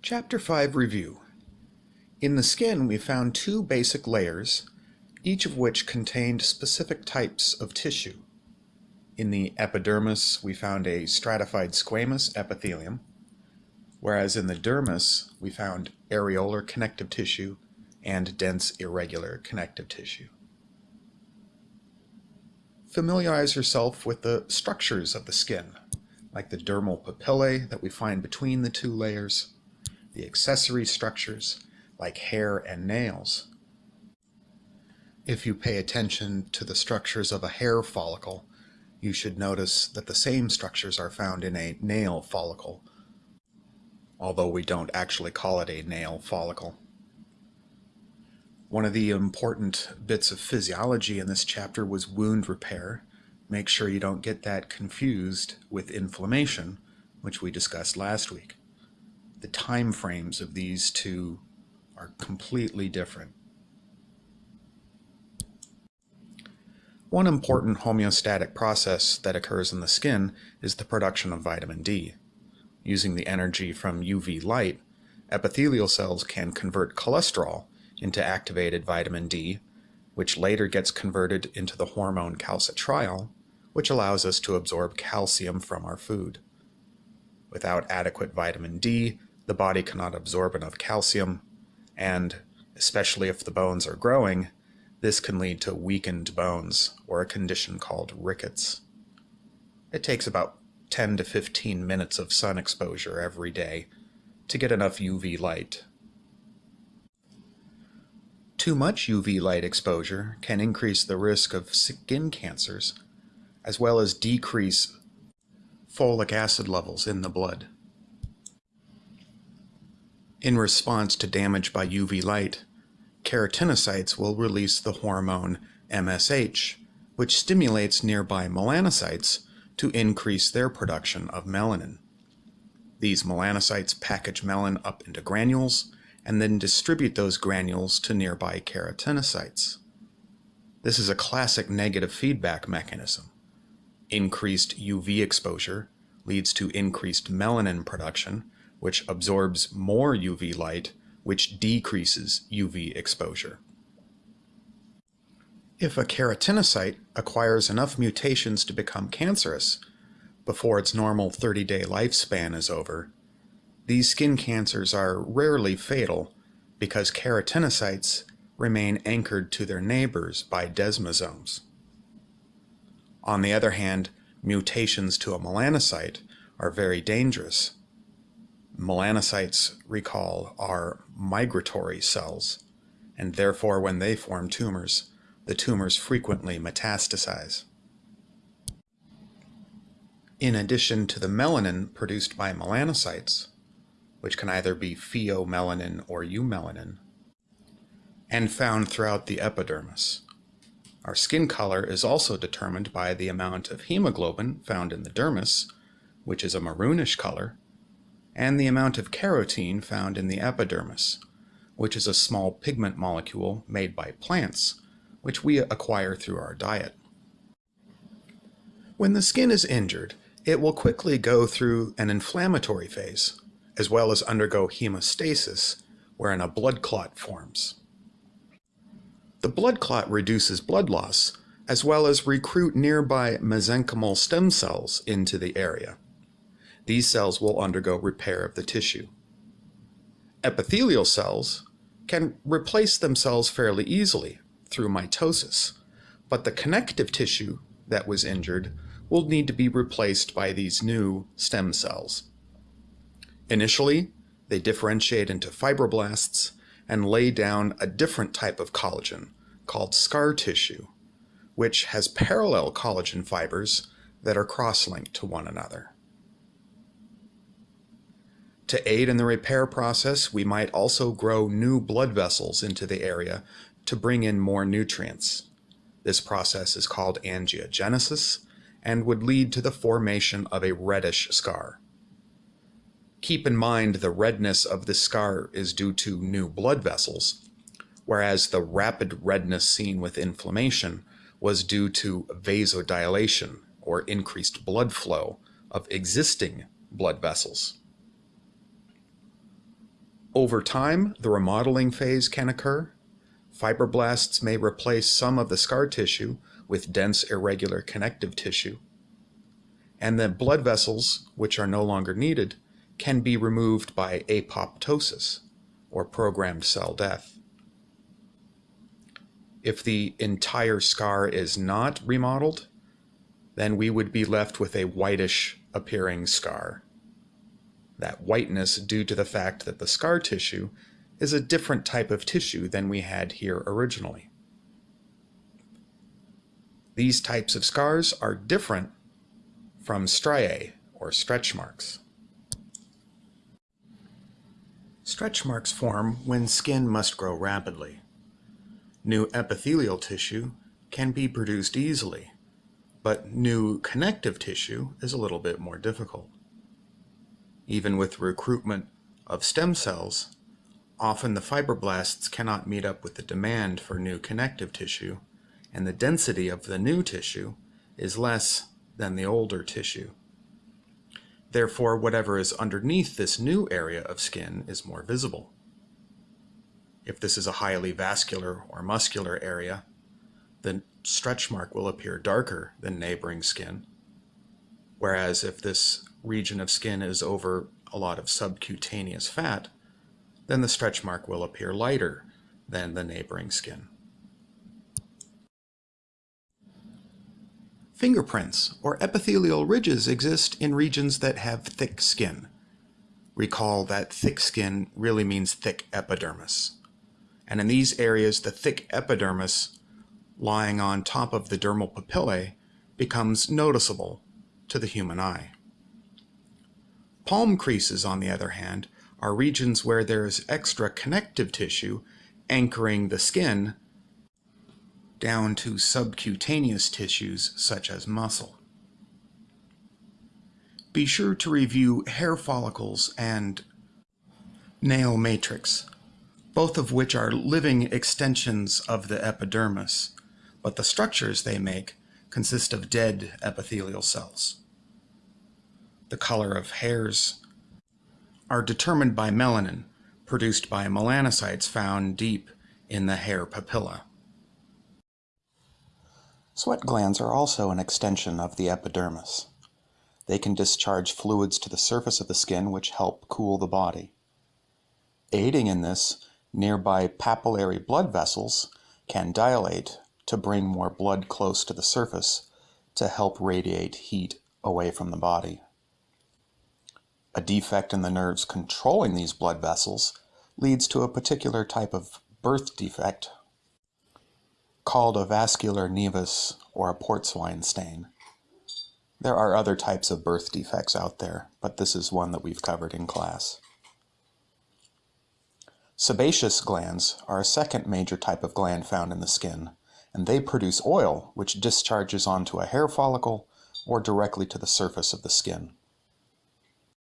Chapter 5 Review In the skin we found two basic layers, each of which contained specific types of tissue. In the epidermis we found a stratified squamous epithelium, whereas in the dermis we found areolar connective tissue and dense irregular connective tissue. Familiarize yourself with the structures of the skin, like the dermal papillae that we find between the two layers, the accessory structures, like hair and nails. If you pay attention to the structures of a hair follicle, you should notice that the same structures are found in a nail follicle, although we don't actually call it a nail follicle. One of the important bits of physiology in this chapter was wound repair. Make sure you don't get that confused with inflammation, which we discussed last week. The time frames of these two are completely different. One important homeostatic process that occurs in the skin is the production of vitamin D. Using the energy from UV light, epithelial cells can convert cholesterol into activated vitamin D, which later gets converted into the hormone calcitriol, which allows us to absorb calcium from our food. Without adequate vitamin D, the body cannot absorb enough calcium, and, especially if the bones are growing, this can lead to weakened bones, or a condition called rickets. It takes about 10 to 15 minutes of sun exposure every day to get enough UV light too much UV light exposure can increase the risk of skin cancers, as well as decrease folic acid levels in the blood. In response to damage by UV light, keratinocytes will release the hormone MSH, which stimulates nearby melanocytes to increase their production of melanin. These melanocytes package melanin up into granules and then distribute those granules to nearby keratinocytes. This is a classic negative feedback mechanism. Increased UV exposure leads to increased melanin production, which absorbs more UV light, which decreases UV exposure. If a keratinocyte acquires enough mutations to become cancerous before its normal 30-day lifespan is over, these skin cancers are rarely fatal because keratinocytes remain anchored to their neighbors by desmosomes. On the other hand, mutations to a melanocyte are very dangerous. Melanocytes, recall, are migratory cells, and therefore when they form tumors, the tumors frequently metastasize. In addition to the melanin produced by melanocytes, which can either be pheomelanin or eumelanin, and found throughout the epidermis. Our skin color is also determined by the amount of hemoglobin found in the dermis, which is a maroonish color, and the amount of carotene found in the epidermis, which is a small pigment molecule made by plants, which we acquire through our diet. When the skin is injured, it will quickly go through an inflammatory phase, as well as undergo hemostasis, wherein a blood clot forms. The blood clot reduces blood loss, as well as recruit nearby mesenchymal stem cells into the area. These cells will undergo repair of the tissue. Epithelial cells can replace themselves fairly easily through mitosis, but the connective tissue that was injured will need to be replaced by these new stem cells. Initially, they differentiate into fibroblasts and lay down a different type of collagen called scar tissue, which has parallel collagen fibers that are cross-linked to one another. To aid in the repair process, we might also grow new blood vessels into the area to bring in more nutrients. This process is called angiogenesis and would lead to the formation of a reddish scar. Keep in mind the redness of the scar is due to new blood vessels, whereas the rapid redness seen with inflammation was due to vasodilation or increased blood flow of existing blood vessels. Over time, the remodeling phase can occur. Fibroblasts may replace some of the scar tissue with dense irregular connective tissue. And the blood vessels, which are no longer needed, can be removed by apoptosis, or programmed cell death. If the entire scar is not remodeled, then we would be left with a whitish appearing scar. That whiteness due to the fact that the scar tissue is a different type of tissue than we had here originally. These types of scars are different from striae, or stretch marks. Stretch marks form when skin must grow rapidly. New epithelial tissue can be produced easily, but new connective tissue is a little bit more difficult. Even with recruitment of stem cells, often the fibroblasts cannot meet up with the demand for new connective tissue, and the density of the new tissue is less than the older tissue. Therefore, whatever is underneath this new area of skin is more visible. If this is a highly vascular or muscular area, the stretch mark will appear darker than neighboring skin. Whereas if this region of skin is over a lot of subcutaneous fat, then the stretch mark will appear lighter than the neighboring skin. Fingerprints or epithelial ridges exist in regions that have thick skin. Recall that thick skin really means thick epidermis. And in these areas, the thick epidermis lying on top of the dermal papillae becomes noticeable to the human eye. Palm creases, on the other hand, are regions where there is extra connective tissue anchoring the skin down to subcutaneous tissues such as muscle. Be sure to review hair follicles and nail matrix both of which are living extensions of the epidermis, but the structures they make consist of dead epithelial cells. The color of hairs are determined by melanin, produced by melanocytes found deep in the hair papilla. Sweat glands are also an extension of the epidermis. They can discharge fluids to the surface of the skin which help cool the body. Aiding in this Nearby papillary blood vessels can dilate to bring more blood close to the surface to help radiate heat away from the body. A defect in the nerves controlling these blood vessels leads to a particular type of birth defect called a vascular nevus or a port-wine stain. There are other types of birth defects out there, but this is one that we've covered in class. Sebaceous glands are a second major type of gland found in the skin, and they produce oil which discharges onto a hair follicle or directly to the surface of the skin.